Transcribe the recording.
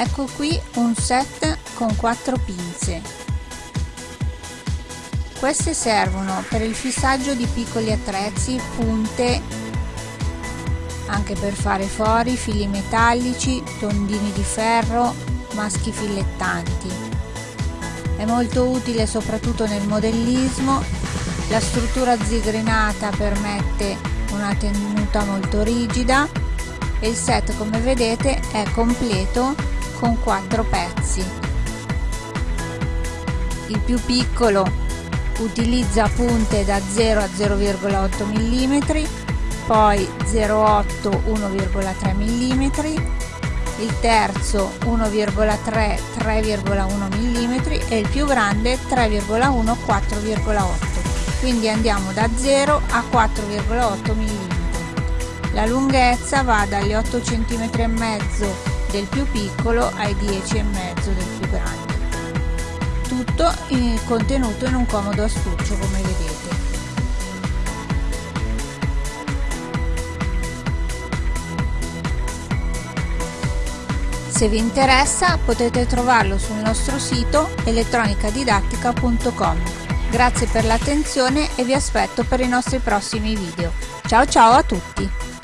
ecco qui un set con quattro pinze. Queste servono per il fissaggio di piccoli attrezzi punte anche per fare fori fili metallici tondini di ferro maschi filettanti. È molto utile soprattutto nel modellismo. La struttura zigrinata permette una tenuta molto rigida e il set come vedete è completo con quattro pezzi. Il più piccolo utilizza punte da 0 a 0,8 mm poi 0,8 1,3 mm il terzo 1,3 3,1 mm e il più grande 3,1 4,8 quindi andiamo da 0 a 4,8 mm la lunghezza va dagli 8 cm del più piccolo ai 10 e mezzo del più grande tutto in, contenuto in un comodo astuccio come vedete Se vi interessa potete trovarlo sul nostro sito elettronicadidattica.com. Grazie per l'attenzione e vi aspetto per i nostri prossimi video. Ciao ciao a tutti!